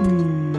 Mm.